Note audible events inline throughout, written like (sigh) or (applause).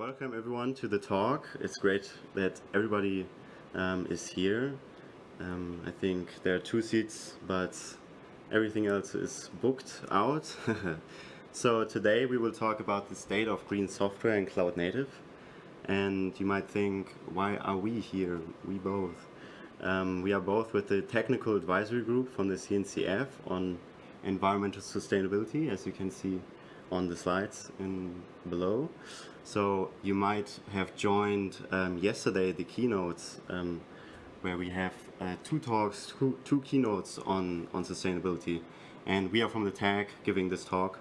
Welcome everyone to the talk. It's great that everybody um, is here. Um, I think there are two seats, but everything else is booked out. (laughs) so today we will talk about the state of green software and cloud native. And you might think, why are we here? We both. Um, we are both with the technical advisory group from the CNCF on environmental sustainability, as you can see on the slides in below. So you might have joined um, yesterday the keynotes um, where we have uh, two talks, two, two, keynotes on, on sustainability. And we are from the TAG giving this talk.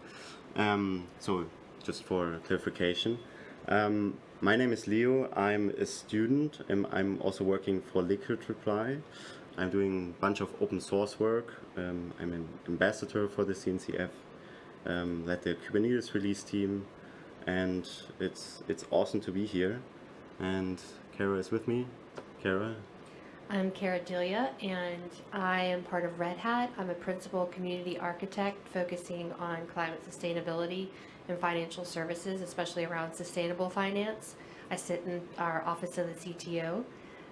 Um, so just for clarification. Um, my name is Leo. I'm a student. I'm, I'm also working for Liquid Reply. I'm doing a bunch of open source work. Um, I'm an ambassador for the CNCF um, led the Kubernetes release team, and it's it's awesome to be here. And Kara is with me. Kara. I'm Kara Delia, and I am part of Red Hat. I'm a principal community architect focusing on climate sustainability and financial services, especially around sustainable finance. I sit in our office of the CTO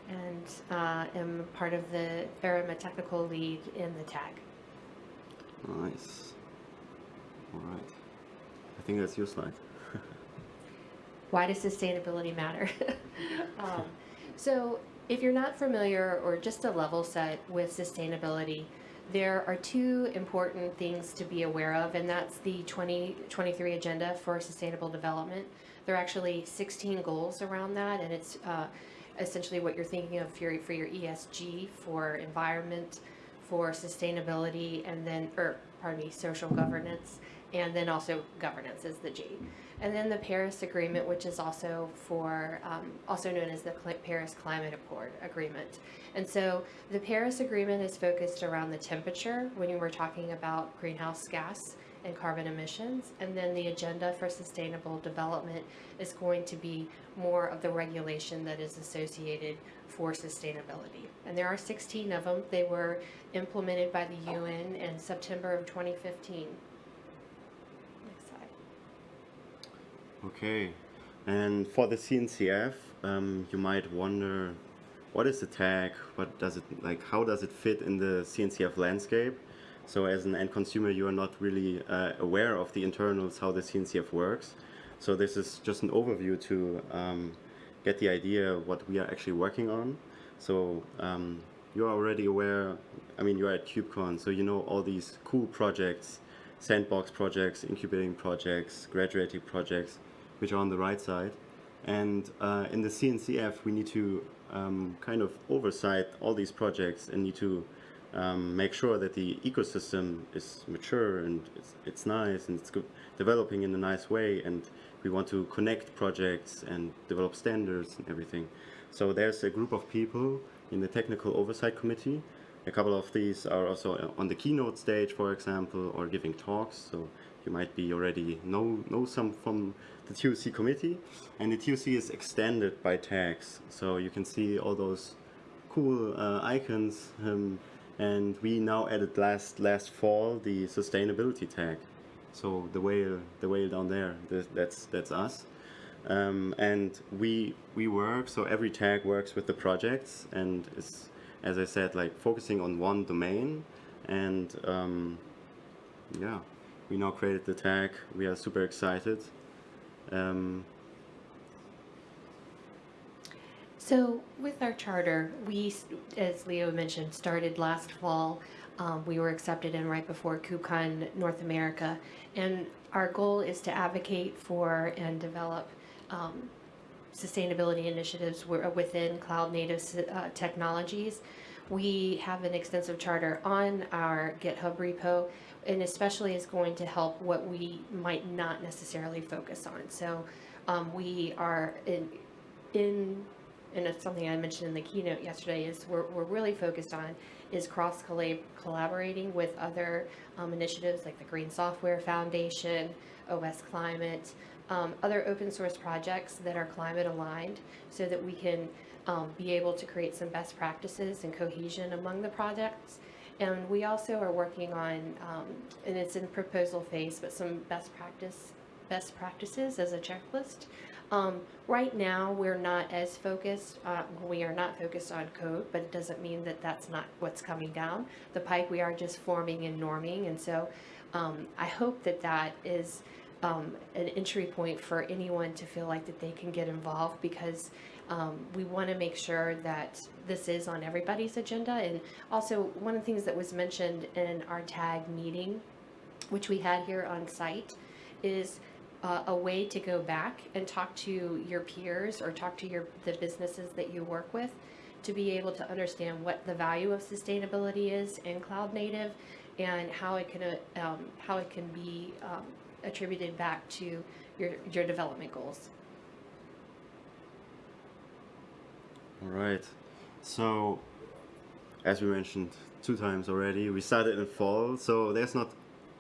and uh, am part of the a technical lead in the TAG. Nice. All right. I think that's your slide. (laughs) Why does sustainability matter? (laughs) um, so if you're not familiar or just a level set with sustainability, there are two important things to be aware of, and that's the 2023 Agenda for Sustainable Development. There are actually 16 goals around that, and it's uh, essentially what you're thinking of for your, for your ESG, for environment, for sustainability, and then, or pardon me, social governance, and then also governance is the G. And then the Paris Agreement, which is also for, um, also known as the Paris Climate Accord Agreement. And so the Paris Agreement is focused around the temperature when you were talking about greenhouse gas and carbon emissions. And then the Agenda for Sustainable Development is going to be more of the regulation that is associated for sustainability. And there are 16 of them. They were implemented by the UN in September of 2015. Okay, and for the CNCF, um, you might wonder, what is the tag? What does it like? How does it fit in the CNCF landscape? So as an end consumer, you are not really uh, aware of the internals, how the CNCF works. So this is just an overview to um, get the idea what we are actually working on. So um, you are already aware, I mean, you're at KubeCon, so you know all these cool projects, sandbox projects, incubating projects, graduating projects which are on the right side. And uh, in the CNCF, we need to um, kind of oversight all these projects and need to um, make sure that the ecosystem is mature and it's, it's nice and it's developing in a nice way and we want to connect projects and develop standards and everything. So there's a group of people in the technical oversight committee. A couple of these are also on the keynote stage, for example, or giving talks. So you might be already know, know some from the TOC committee. And the TOC is extended by tags. So you can see all those cool uh, icons. Um, and we now added last last fall the sustainability tag. So the whale, the whale down there, that's that's us. Um, and we we work so every tag works with the projects and is as I said like focusing on one domain and um, yeah we now created the tag. We are super excited. Um, so with our charter, we, as Leo mentioned, started last fall. Um, we were accepted in right before KubeCon North America. And our goal is to advocate for and develop um, sustainability initiatives within cloud native uh, technologies. We have an extensive charter on our GitHub repo and especially is going to help what we might not necessarily focus on. So um, we are in, in, and it's something I mentioned in the keynote yesterday, is we're, we're really focused on is cross collaborating with other um, initiatives like the Green Software Foundation, OS Climate, um, other open source projects that are climate aligned so that we can um, be able to create some best practices and cohesion among the projects and we also are working on, um, and it's in proposal phase, but some best practice best practices as a checklist Um, right now, we're not as focused, uh, we are not focused on code, but it doesn't mean that that's not what's coming down the pike. We are just forming and norming. And so um, I hope that that is um, an entry point for anyone to feel like that they can get involved because um, we want to make sure that this is on everybody's agenda. And also, one of the things that was mentioned in our tag meeting, which we had here on site, is uh, a way to go back and talk to your peers or talk to your the businesses that you work with to be able to understand what the value of sustainability is in cloud native and how it can uh, um, how it can be um, attributed back to your your development goals. All right. So, as we mentioned two times already, we started in fall, so there's not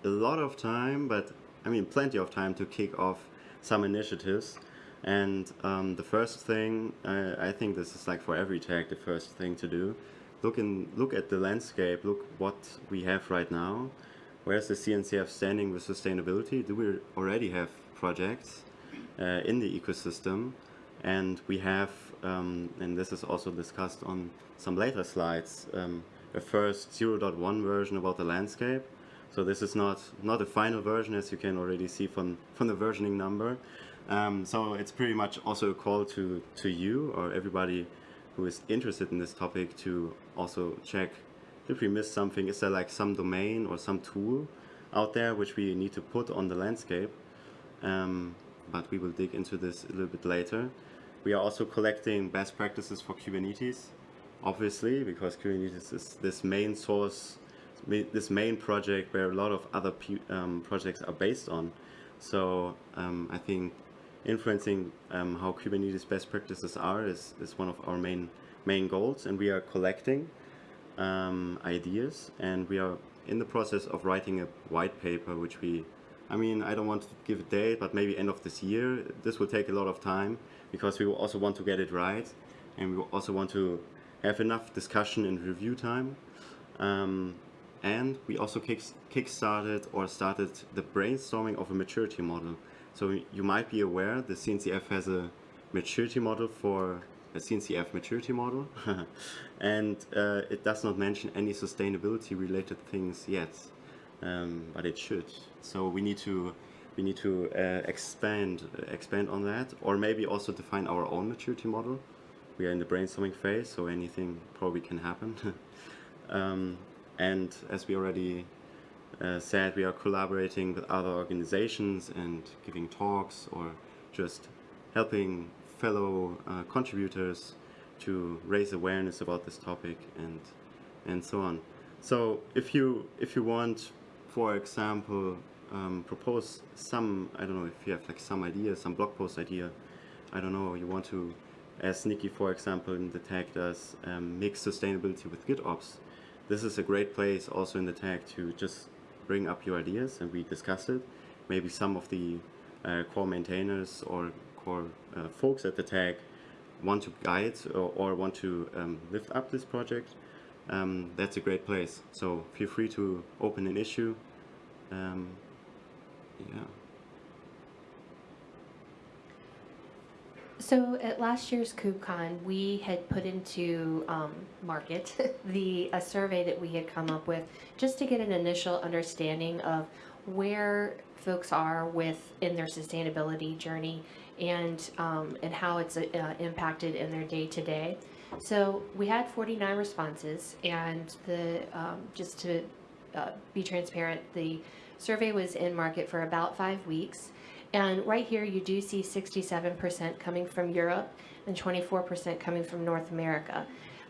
a lot of time, but I mean, plenty of time to kick off some initiatives. And um, the first thing, uh, I think this is like for every tag, the first thing to do. Look in, look at the landscape. Look what we have right now. Where's the CNCF standing with sustainability? Do we already have projects uh, in the ecosystem? And we have, um, and this is also discussed on some later slides, um, a first 0.1 version about the landscape. So this is not, not a final version as you can already see from, from the versioning number. Um, so it's pretty much also a call to, to you or everybody who is interested in this topic to also check if we missed something, is there like some domain or some tool out there which we need to put on the landscape? Um, but we will dig into this a little bit later. We are also collecting best practices for Kubernetes, obviously, because Kubernetes is this main source, this main project where a lot of other um, projects are based on. So um, I think influencing um, how Kubernetes best practices are is, is one of our main main goals, and we are collecting um, ideas, and we are in the process of writing a white paper, which we I mean, I don't want to give a date, but maybe end of this year. This will take a lot of time because we will also want to get it right and we also want to have enough discussion and review time. Um, and we also kick, kick-started or started the brainstorming of a maturity model. So you might be aware the CNCF has a maturity model for a CNCF maturity model (laughs) and uh, it does not mention any sustainability related things yet, um, but it should. So we need to we need to uh, expand expand on that, or maybe also define our own maturity model. We are in the brainstorming phase, so anything probably can happen. (laughs) um, and as we already uh, said, we are collaborating with other organizations and giving talks or just helping fellow uh, contributors to raise awareness about this topic and and so on. So if you if you want, for example, um, propose some, I don't know if you have like some idea, some blog post idea, I don't know, you want to, as Nikki for example in the tag does, um, mix sustainability with GitOps. This is a great place also in the tag to just bring up your ideas and we discuss it. Maybe some of the uh, core maintainers or core uh, folks at the tag want to guide or, or want to um, lift up this project. Um, that's a great place. So feel free to open an issue um, yeah. So at last year's KubeCon, we had put into um, market (laughs) the a survey that we had come up with just to get an initial understanding of where folks are with in their sustainability journey and um, and how it's uh, impacted in their day to day. So we had 49 responses, and the um, just to uh, be transparent, the Survey was in market for about five weeks. And right here, you do see 67% coming from Europe and 24% coming from North America.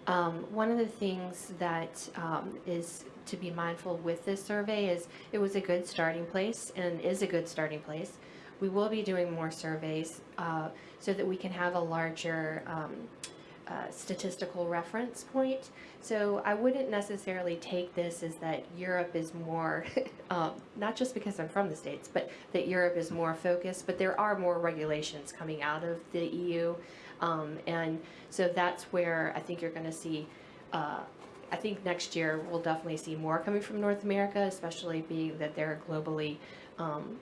Um, one of the things that um, is to be mindful with this survey is it was a good starting place and is a good starting place. We will be doing more surveys uh, so that we can have a larger um, uh, statistical reference point. So I wouldn't necessarily take this as that Europe is more, (laughs) um, not just because I'm from the States, but that Europe is more focused, but there are more regulations coming out of the EU. Um, and so that's where I think you're going to see, uh, I think next year we'll definitely see more coming from North America, especially being that they're globally, um,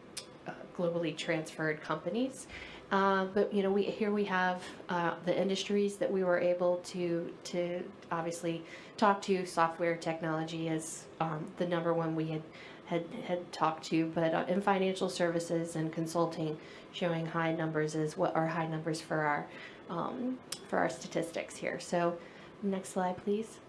globally transferred companies. Uh, but you know, we here we have uh, the industries that we were able to to obviously talk to. Software technology is um, the number one we had had had talked to, but uh, in financial services and consulting, showing high numbers is what are high numbers for our um, for our statistics here. So, next slide, please.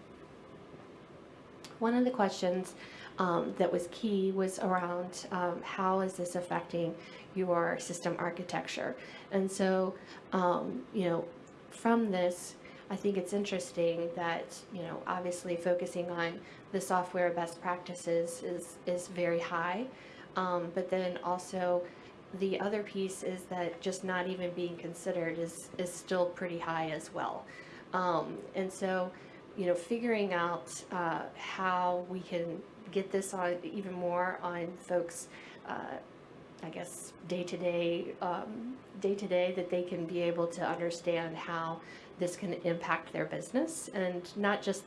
One of the questions um, that was key was around um, how is this affecting your system architecture. And so, um, you know, from this, I think it's interesting that, you know, obviously focusing on the software best practices is, is very high. Um, but then also the other piece is that just not even being considered is, is still pretty high as well. Um, and so, you know, figuring out uh, how we can get this on even more on folks, uh, I guess, day to day, um, day to day, that they can be able to understand how this can impact their business and not just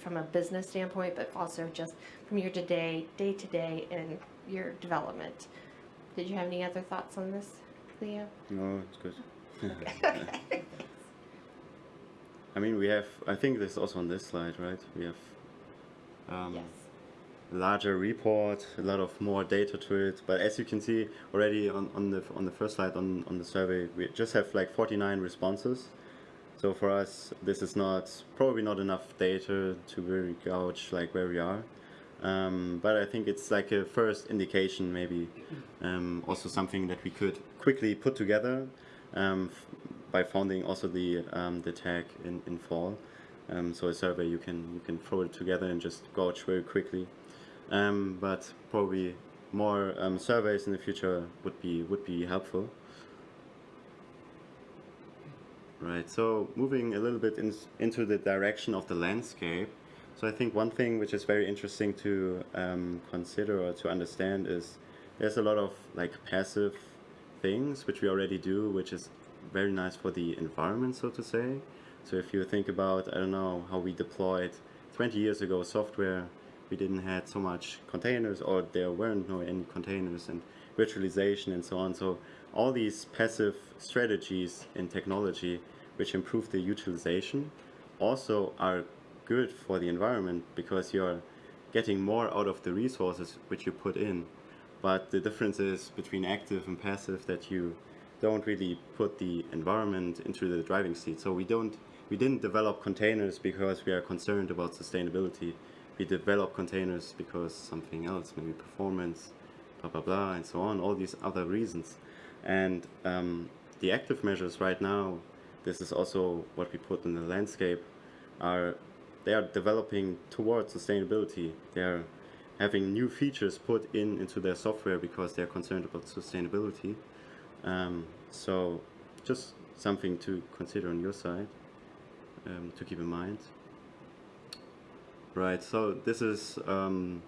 from a business standpoint, but also just from your to day, day to day in your development. Did you have any other thoughts on this, Leo? No, it's good. (laughs) I mean, we have, I think this is also on this slide, right? We have um, Yes. Larger report, a lot of more data to it. But as you can see already on, on the on the first slide on, on the survey, we just have like 49 responses. So for us, this is not probably not enough data to really gauge like where we are. Um, but I think it's like a first indication, maybe um, also something that we could quickly put together um, by founding also the um, the tag in, in fall. Um, so a survey you can you can throw it together and just gauge very quickly. Um, but probably more um, surveys in the future would be would be helpful. Right. So moving a little bit in, into the direction of the landscape. So I think one thing which is very interesting to um, consider or to understand is there's a lot of like passive things which we already do, which is very nice for the environment, so to say. So if you think about, I don't know, how we deployed 20 years ago software, we didn't had so much containers or there weren't no any containers and virtualization and so on. So all these passive strategies in technology which improve the utilization also are good for the environment because you're getting more out of the resources which you put in. But the difference is between active and passive that you don't really put the environment into the driving seat. So we don't we didn't develop containers because we are concerned about sustainability. We develop containers because something else, maybe performance, blah blah blah, and so on. All these other reasons, and um, the active measures right now. This is also what we put in the landscape. Are they are developing towards sustainability. They are having new features put in into their software because they're concerned about sustainability. Um, so just something to consider on your side, um, to keep in mind. Right, so this is um,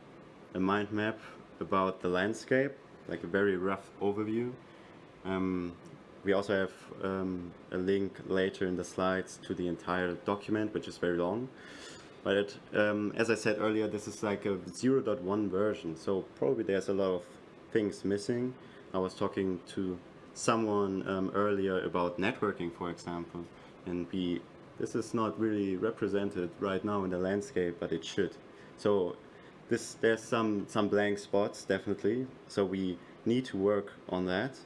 a mind map about the landscape, like a very rough overview. Um, we also have um, a link later in the slides to the entire document, which is very long. But it, um, as I said earlier, this is like a 0.1 version, so probably there's a lot of things missing. I was talking to someone um, earlier about networking, for example, and we this is not really represented right now in the landscape, but it should. So this there's some some blank spots definitely. So we need to work on that.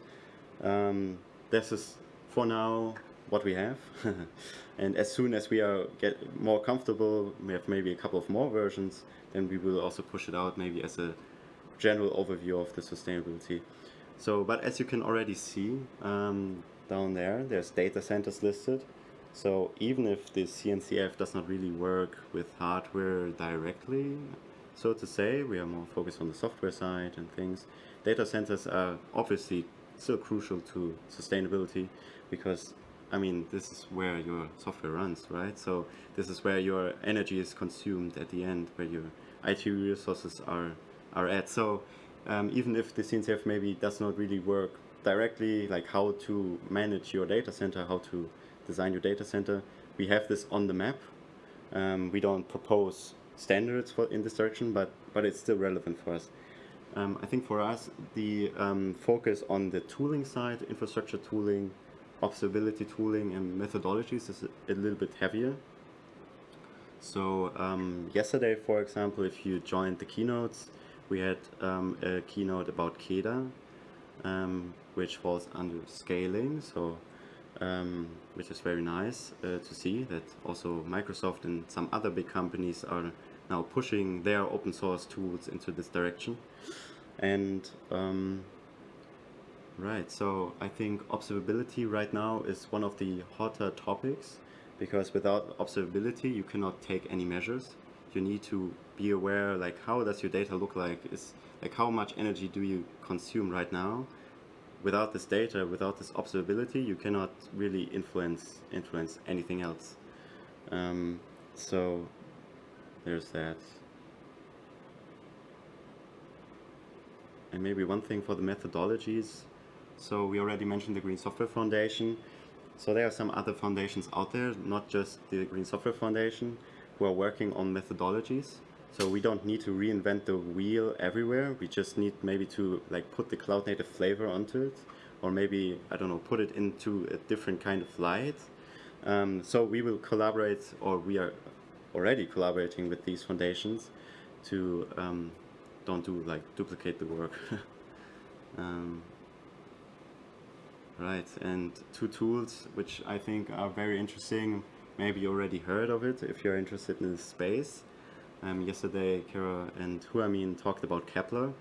Um, this is for now what we have, (laughs) and as soon as we are get more comfortable, we have maybe a couple of more versions, then we will also push it out maybe as a general overview of the sustainability. So, but as you can already see um, down there, there's data centers listed. So even if the CNCF does not really work with hardware directly, so to say, we are more focused on the software side and things. Data centers are obviously still crucial to sustainability because I mean this is where your software runs, right? So this is where your energy is consumed at the end, where your IT resources are are at. So um, even if the CNCF maybe does not really work directly, like how to manage your data center, how to design your data center, we have this on the map. Um, we don't propose standards for in this direction, but but it's still relevant for us. Um, I think for us, the um, focus on the tooling side, infrastructure tooling, observability tooling, and methodologies is a, little bit heavier. So um, yesterday, for example, if you joined the keynotes, we had um, a keynote about KEDA, um, which falls under scaling. So um, which is very nice uh, to see that also Microsoft and some other big companies are now pushing their open source tools into this direction. And um, right, so I think observability right now is one of the hotter topics because without observability you cannot take any measures. You need to be aware like how does your data look like is like how much energy do you consume right now without this data, without this observability, you cannot really influence influence anything else. Um, so there's that. And maybe one thing for the methodologies. So we already mentioned the Green Software Foundation. So there are some other foundations out there, not just the Green Software Foundation, who are working on methodologies. So we don't need to reinvent the wheel everywhere. We just need maybe to like put the cloud native flavor onto it, or maybe I don't know, put it into a different kind of light. Um, so we will collaborate, or we are already collaborating with these foundations to um, don't do like duplicate the work. (laughs) um, right, and two tools which I think are very interesting. Maybe you already heard of it if you're interested in this space. Um, yesterday, Kara and Huamin talked about Kepler,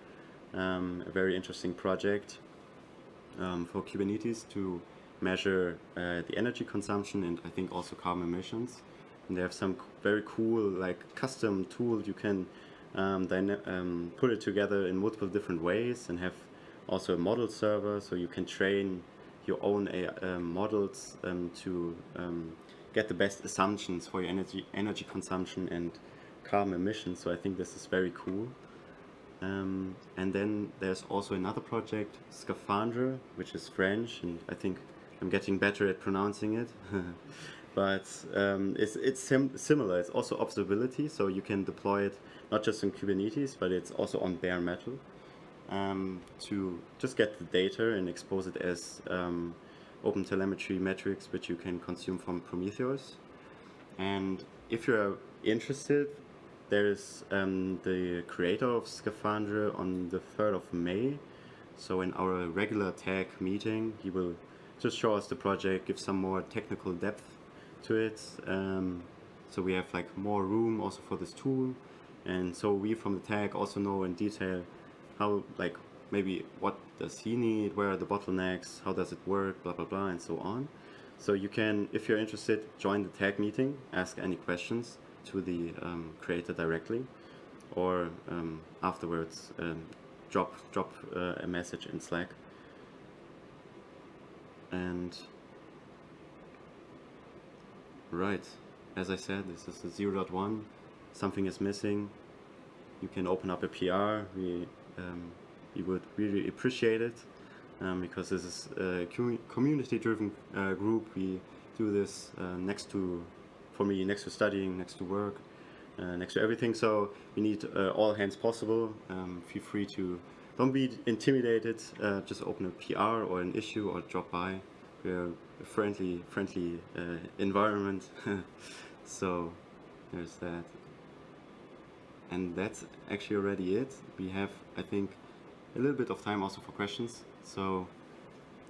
um, a very interesting project um, for Kubernetes to measure uh, the energy consumption and I think also carbon emissions. And they have some very cool, like custom tool you can um, then um, put it together in multiple different ways and have also a model server so you can train your own models um, to get the best assumptions for your energy energy consumption and carbon emissions. So I think this is very cool. Um, and then there's also another project, Scaphandre, which is French, and I think I'm getting better at pronouncing it. (laughs) but um, it's, it's sim similar. It's also observability, so you can deploy it not just in Kubernetes, but it's also on bare metal um, to just get the data and expose it as um, open telemetry metrics, which you can consume from Prometheus. And if you're interested, there's um, the creator of Scaphandre on the 3rd of May. So in our regular tag meeting, he will just show us the project, give some more technical depth to it. Um, so we have like more room also for this tool. And so we from the tag also know in detail how like maybe what does he need, where are the bottlenecks, how does it work, blah, blah, blah, and so on. So you can, if you're interested, join the tag meeting, ask any questions to the um, creator directly or um, afterwards um, drop drop uh, a message in Slack. And right as I said this is the 0.1 something is missing. You can open up a PR we um, we would really appreciate it um, because this is a community driven uh, group. We do this uh, next to for me next to studying, next to work, uh, next to everything. So we need uh, all hands possible. Um, feel free to don't be intimidated. Uh, just open a PR or an issue or drop by. We're a friendly, friendly uh, environment. (laughs) so there's that. And that's actually already it. We have, I think, a little bit of time also for questions. So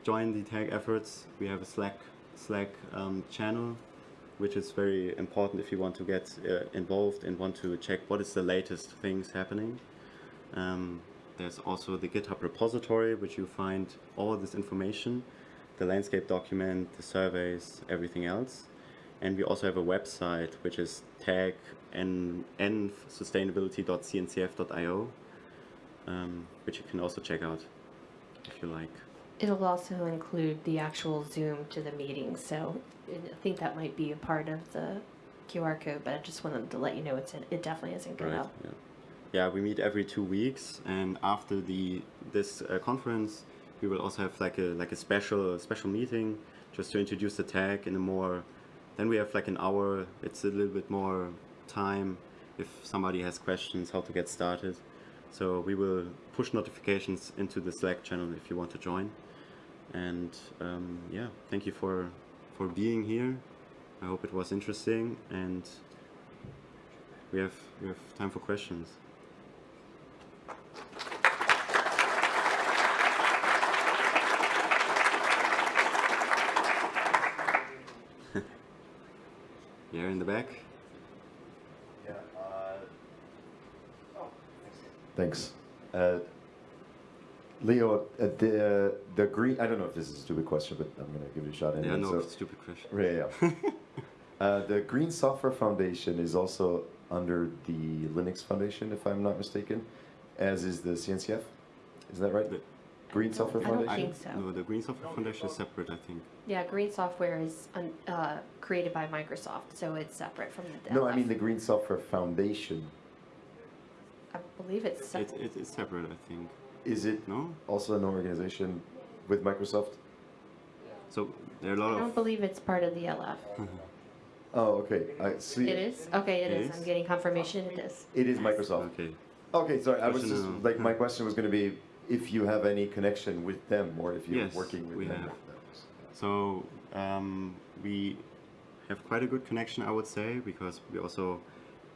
join the tag efforts. We have a Slack Slack um, channel which is very important if you want to get uh, involved and want to check what is the latest things happening. Um, there's also the GitHub repository, which you find all this information, the landscape document, the surveys, everything else. And we also have a website, which is tag and sustainability.cncf.io, um, which you can also check out if you like. It'll also include the actual Zoom to the meeting, so I think that might be a part of the QR code, but I just wanted to let you know it's in, it definitely isn't good Right, up. yeah. Yeah, we meet every two weeks, and after the this uh, conference, we will also have like a like a special special meeting just to introduce the tag in a more. Then we have like an hour. It's a little bit more time if somebody has questions how to get started, So we will push notifications into the Slack channel if you want to join. And um, yeah, thank you for for being here. I hope it was interesting, and we have we have time for questions. (laughs) yeah, in the back. Yeah. Oh, Thanks. Uh, Leo, uh, the uh, the green. I don't know if this is a stupid question, but I'm gonna give it a shot anyway. Yeah, no, So- stupid question. Yeah, yeah. (laughs) uh, the Green Software Foundation is also under the Linux Foundation, if I'm not mistaken, as is the CNCF. Is that right? The- Green Software Foundation. I don't think so. No, the Green Software Foundation is separate, I think. Yeah, green software is un- uh, created by Microsoft, so it's separate from the No, I mean the Green Software Foundation. I believe it's It, separate. it, it's separate, I think. Is it No? also an organization with Microsoft? So there are a lot of I don't believe it's part of the LF. Oh, okay. I see. It is? Okay, it It is. is? I'm getting confirmation it is. It is Microsoft. Okay. Okay, sorry. I was Question just of- like my question was going to be if you have any connection with them or if you're Yes, working with we them. have. So um, we have quite a good connection, I would say, because we also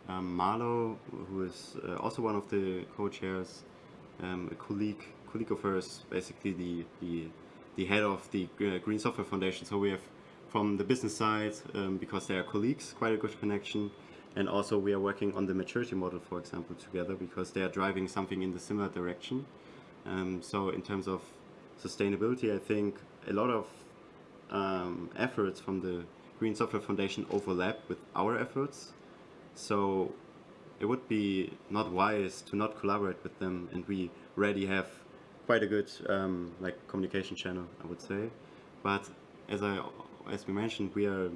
um, Marlow, who is uh, also one of the co-chairs, um, a colleague colleague of hers, basically the the, the head of the uh, Green Software Foundation. So we have from the business side, um, because they are colleagues, quite a good connection. And also we are working on the maturity model, for example, together because they are driving something in the similar direction. Um, so in terms of sustainability, I think a lot of um, efforts from the Green Software Foundation overlap with our efforts. So it would be not wise to not collaborate with them, and we already have quite a good um, like communication channel, I would say. But as I as we mentioned, we are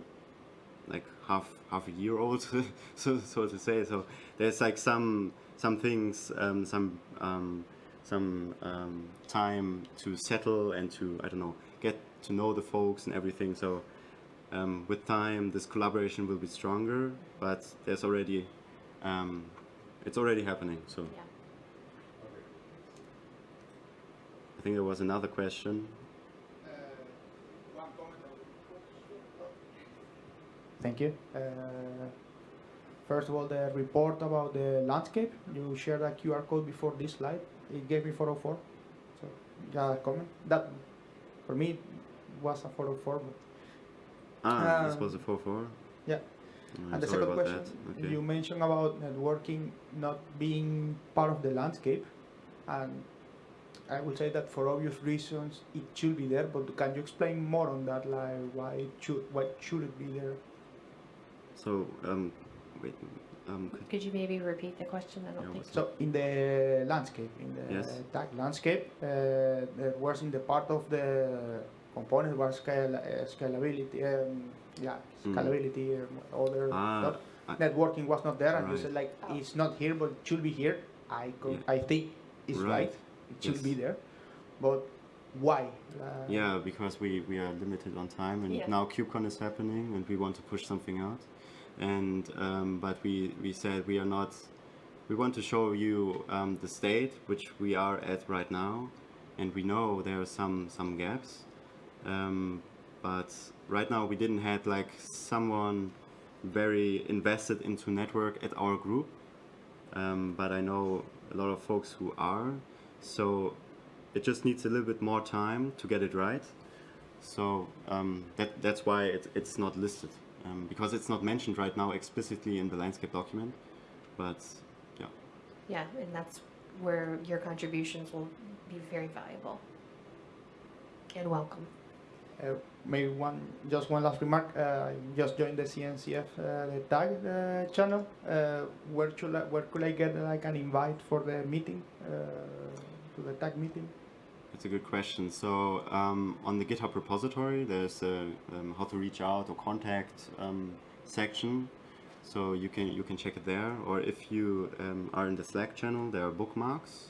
like half half a year old, (laughs) so so to say. So there's like some some things, um, some um, some um, time to settle and to I don't know get to know the folks and everything. So um, with time, this collaboration will be stronger. But there's already um, it's already happening. So Yeah. I think there was another question. Thank you. Uh, first of all, the report about the landscape. You shared a QR code before this slide. It gave me 404. So, yeah, comment. That, for me, was a 404. But, Ah, this Um, was a four four. yeah. I'm and the second question. Okay. you mentioned about networking not being part of the landscape. And I would say that for obvious reasons, it should be there. But can you explain more on that? Like, why it should, why should it be there? So um, wait, um, could, Could you maybe repeat the question? I don't Yeah, think. what's So in the landscape, in the Yes. tag landscape, uh, there was in the part of the component was scale, uh, scalability, um, yeah, Mm. scalability, um, other Ah, stuff. I- Networking was not there, and you said like it's not here, but it should be here. I co- Yeah. I think it's Right. right. It should Yes. be there, but why? Uh, Yeah, because we, we are limited on time, and Yeah. now KubeCon is happening, and we want to push something out. And um, but we, we said we are not. We want to show you um, the state which we are at right now, and we know there are some some gaps. Um, but right now we didn't have like someone very invested into network at our group. Um, but I know a lot of folks who are. So it just needs a little bit more time to get it right. So um, that that's why it, it's not listed um, because it's not mentioned right now explicitly in the landscape document. But yeah, Yeah, and that's where your contributions will be very valuable and welcome. Uh, maybe one, just one last remark. Uh, just joined the CNCF uh, the tag channel. Where should I, where could I get like an invite for the meeting, to the tag meeting? it's a good question. So um, on the GitHub repository, there's a um, how to reach out or contact um, section. So you can you can check it there, or if you um, are in the Slack channel, there are bookmarks,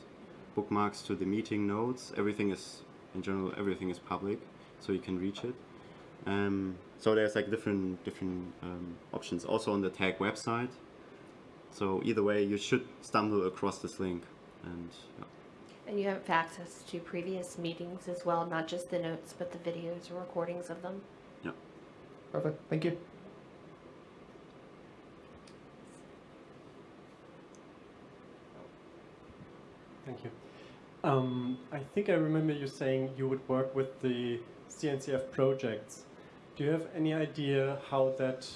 bookmarks to the meeting notes. Everything is in general everything is public, so you can reach it. Um, so there's like different different um, options also on the tag website. So either way, you should stumble across this link. and yeah. And you have access to previous meetings as well, not just the notes, but the videos or recordings of them. Yeah. Perfect. Thank you. Thank you. Um, I think I remember you saying you would work with the CNCF projects. Do you have any idea how that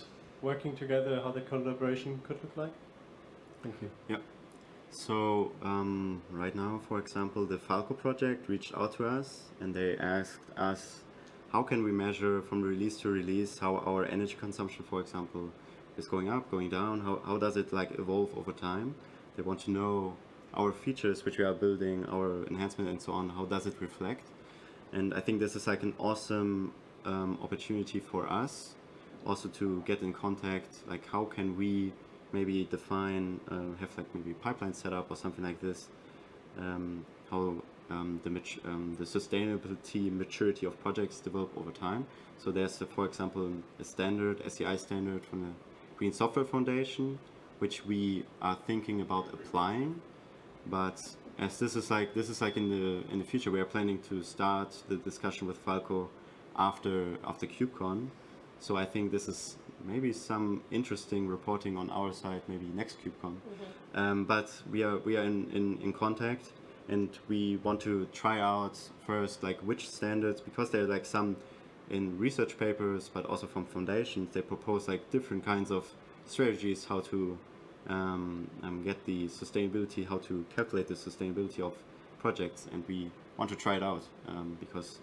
working together, how the collaboration could look like? Thank you. Yeah. So um, right now, for example, the Falco project reached out to us and they asked us how can we measure from release to release how our energy consumption, for example, is going up, going down, how, how does it like evolve over time. They want to know our features which we are building, our enhancement and so on, how does it reflect. And I think this is like an awesome um, opportunity for us also to get in contact, like how can we maybe define, uh, have like maybe pipeline setup or something like this, um, how um, the, um, the sustainability maturity of projects develop over time. So there's, uh, for example, a standard, SCI standard from the Green Software Foundation, which we are thinking about applying. But as this is like this is like in the in the future, we are planning to start the discussion with Falco after after KubeCon. So I think this is maybe some interesting reporting on our side, maybe next KubeCon. Um, but we are we are in, in, in contact, and we want to try out first like which standards because there are like some in research papers, but also from foundations. They propose like different kinds of strategies how to um, um, get the sustainability, how to calculate the sustainability of projects, and we want to try it out um, because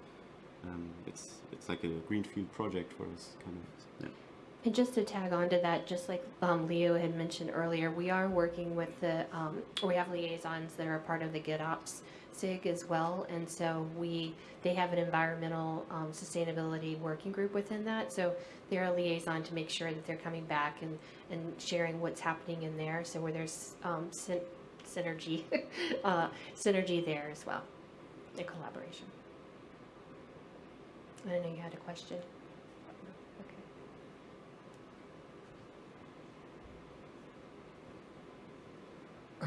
um, it's it's like a greenfield project for us, kind of. Yeah. And just to tag on to that, just like um, Leo had mentioned earlier, we are working with the, um, we have liaisons that are part of the GitOps SIG as well. And so we, they have an environmental um, sustainability working group within that. So they're a liaison to make sure that they're coming back and, and sharing what's happening in there. So where there's um, syn- synergy, (laughs) uh, synergy there as well, in collaboration. I know you had a question.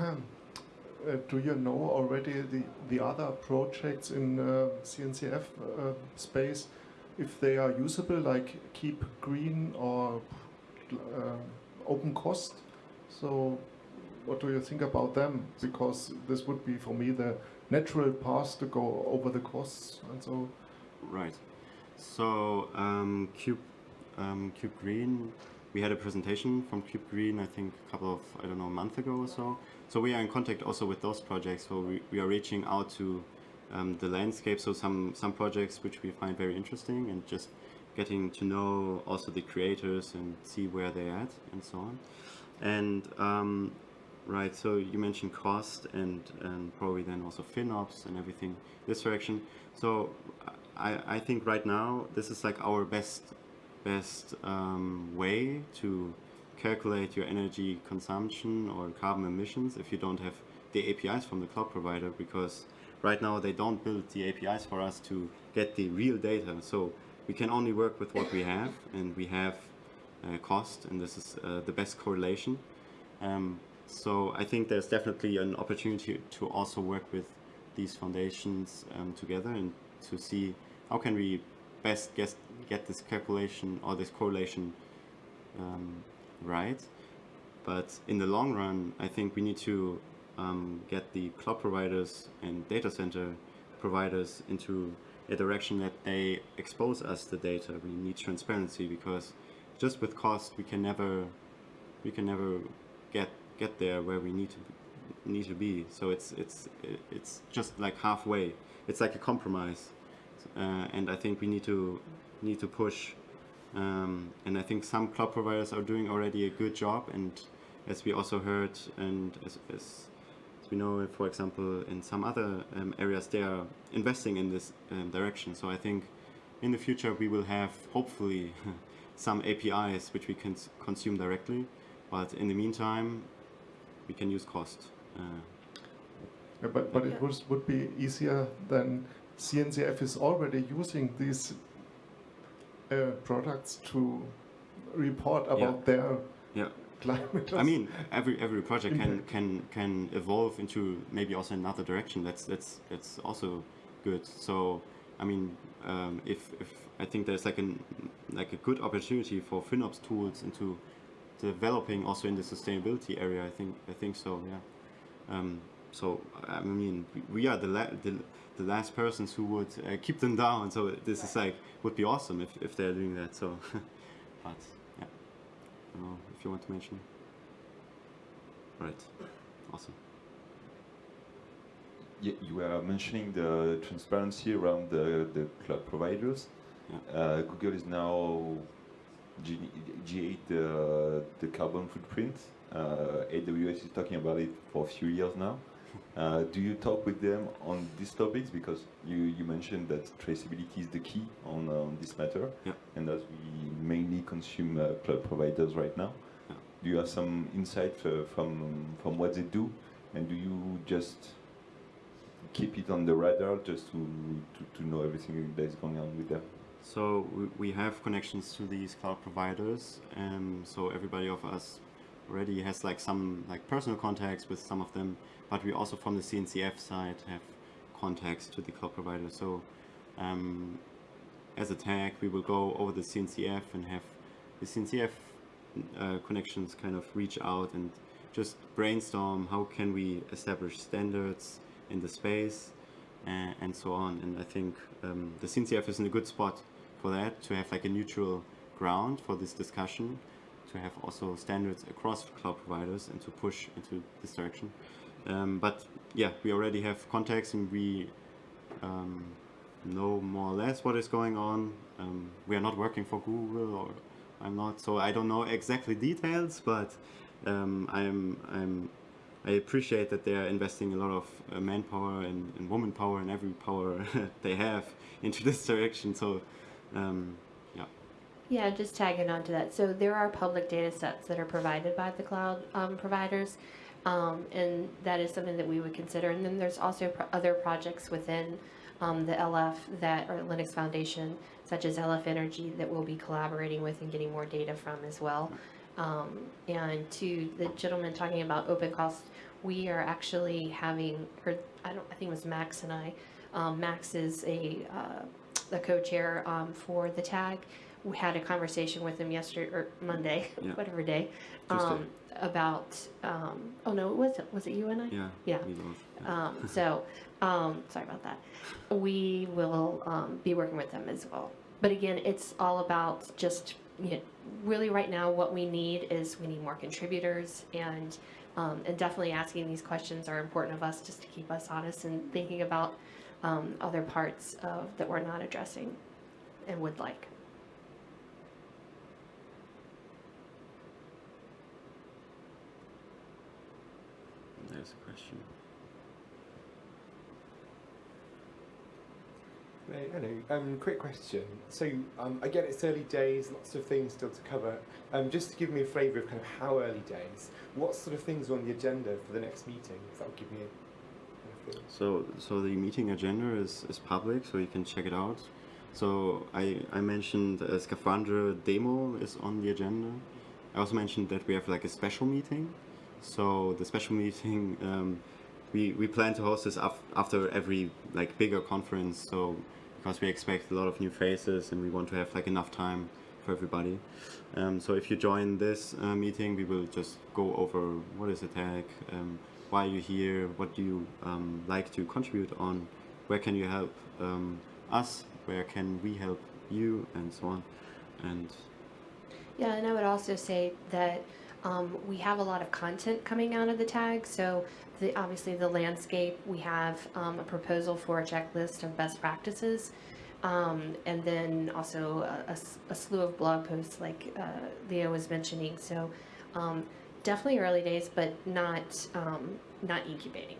Uh, do you know already the, the other projects in uh, CNCF uh, space, if they are usable, like Keep Green or uh, OpenCost? So, what do you think about them? Because this would be for me the natural path to go over the costs and so. Right. So um, Cube um, kube-green, we had a presentation from kube-green. I think a couple of I don't know a month ago or so. So we are in contact also with those projects. So we, we are reaching out to um, the landscape. So some some projects which we find very interesting and just getting to know also the creators and see where they're at and so on. And um, right, so you mentioned cost and and probably then also FinOps and everything this direction. So I, I think right now this is like our best best um, way to calculate your energy consumption or carbon emissions if you don't have the APIs from the cloud provider because right now they don't build the APIs for us to get the real data. So we can only work with what we have and we have uh, cost and this is uh, the best correlation. Um, so I think there's definitely an opportunity to also work with these foundations um, together and to see how can we best get, get this calculation or this correlation um, right. But in the long run, I think we need to um, get the cloud providers and data center providers into a direction that they expose us the data. We need transparency because just with cost we can never we can never get get there where we need to be, need to be. So it's it's it's just like halfway. It's like a compromise, uh, and I think we need to need to push. Um, and I think some cloud providers are doing already a good job. And as we also heard, and as, as, as we know, for example, in some other um, areas, they are investing in this um, direction. So I think in the future we will have hopefully (laughs) some APIs which we can consume directly. But in the meantime, we can use cost. Uh, Yeah, but but Yeah. it was, would be easier than CNCF is already using these uh, products to report about their Yeah. climate. I mean, every every project can can can evolve into maybe also another direction. That's that's that's also good. So, I mean, um, if if I think there's like an like a good opportunity for FinOps tools into developing also in the sustainability area. I think I think so. Yeah. Um, so I mean, we- are the la- the, the last persons who would uh, keep them down. So this is like would be awesome if if they're doing that. So, (laughs) but yeah. I don't know if you want to mention. Right. Awesome. Yeah, you were mentioning the transparency around the, the cloud providers. Yeah. Uh, Google is now G- G8 the, the carbon footprint. Uh, AWS is talking about it for a few years now. Uh, do you talk with them on these topics? Because you, you mentioned that traceability is the key on, uh, on this matter. Yeah. And as we mainly consume uh, cloud providers right now, Yeah. do you have some insight uh, from, from what they do? And do you just keep it on the radar just to, to, to know everything that is going on with them? So we, we have connections to these cloud providers. Um, so everybody of us already has like some like personal contacts with some of them, but we also from the CNCF side have contacts to the cloud providers. So um, as a tag, we will go over the CNCF and have the CNCF uh, connections kind of reach out and just brainstorm how can we establish standards in the space and, and so on. And I think um, the CNCF is in a good spot for that to have like a neutral ground for this discussion, to have also standards across cloud providers and to push into this direction. Um, but yeah, we already have contacts and we um, know more or less what is going on. Um, we are not working for Google or I'm not, so I don't know exactly details, but um, I'm, I'm, I appreciate that they are investing a lot of uh, manpower and, and woman power and every power (laughs) they have into this direction. So, um, yeah. Just tagging on to that. So there are public data sets that are provided by the cloud um, providers, um, and that is something that we would consider. And then there's also pro- other projects within um, the LF that are Linux Foundation, such as LF Energy, that we'll be collaborating with and getting more data from as well. Um, and to the gentleman talking about OpenCost, we are actually having, or I don't, I think it was Max and I. Um, Max is a uh, the co-chair um, for the tag. We had a conversation with him yesterday or Monday, Yeah. (laughs) whatever day, um, about. Um, oh no, it was it was it you and I? Yeah. Yeah. yeah. Um, so, (laughs) um, sorry about that. We will um, be working with them as well. But again, it's all about just you know, really right now what we need is we need more contributors and um, and definitely asking these questions are important of us just to keep us honest and thinking about um, other parts of that we're not addressing and would like. There's a question. Hey, Hello. Um, quick question. So, um, again, it's early days, lots of things still to cover. Um, just to give me a flavour of kind of how early days, what sort of things are on the agenda for the next meeting? 'Cause that would give me a kind of. So, so the meeting agenda is, is public, so you can check it out. So I, I mentioned a Scaphandre demo is on the agenda. I also mentioned that we have like a special meeting. So the special meeting, um, we, we plan to host this af- after every like bigger conference. So because we expect a lot of new faces and we want to have like enough time for everybody. Um, so if you join this uh, meeting, we will just go over what is attack, um, why you here, what do you um, like to contribute on, where can you help um, us, where can we help you, and so on. And Yeah, and I would also say that um, we have a lot of content coming out of the tag. So, the, obviously, the landscape, we have um, a proposal for a checklist of best practices. Um, and then also a slew of blog posts, like uh, Leo was mentioning. So, um, definitely early days, but not um, not incubating.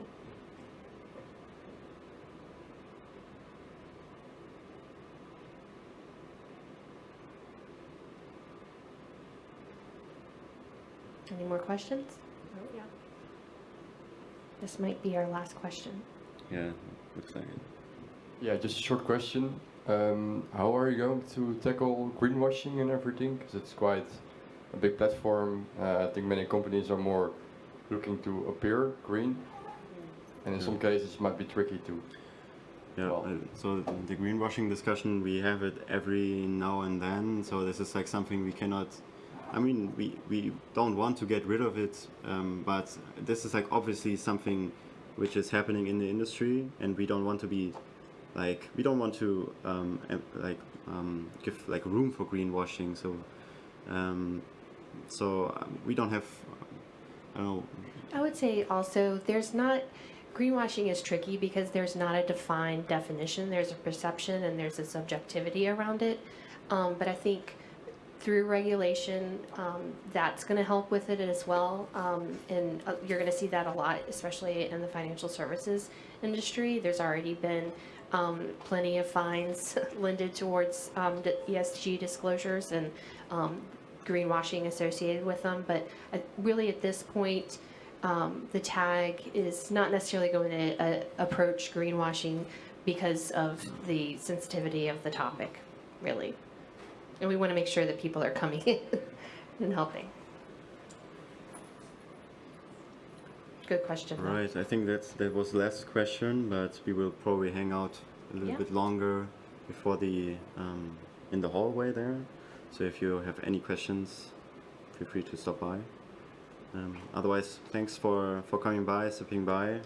Any more questions? Oh, yeah. This might be our last question. yeah, looks like it. Yeah, just a short question. Um, how are you going to tackle greenwashing and everything? Because it's quite a big platform. Uh, I think many companies are more looking to appear green, and in some cases it might be tricky to. Yeah, Well- uh, so the greenwashing discussion, we have it every now and then. So this is like something we cannot. I mean, we, we don't want to get rid of it, um, but this is like obviously something which is happening in the industry, and we don't want to be like we don't want to um, like um, give like room for greenwashing. So um, so um, we don't have. I don't know. I would say also there's not greenwashing is tricky because there's not a defined definition. There's a perception and there's a subjectivity around it. Um, but I think through regulation, um, that's going to help with it as well. Um, and uh, you're going to see that a lot, especially in the financial services industry. There's already been um, plenty of fines (laughs) lended towards um, ESG disclosures and um, greenwashing associated with them. But uh, really, at this point, um, the tag is not necessarily going to uh, approach greenwashing because of the sensitivity of the topic, really. And we want to make sure that people are coming (laughs) in and helping. Good question. though. Right, I think that's that was the last question, but we will probably hang out a little Yeah. bit longer before the um, in the hallway there. So if you have any questions, feel free to stop by. Um, otherwise, thanks for for coming by, stopping by.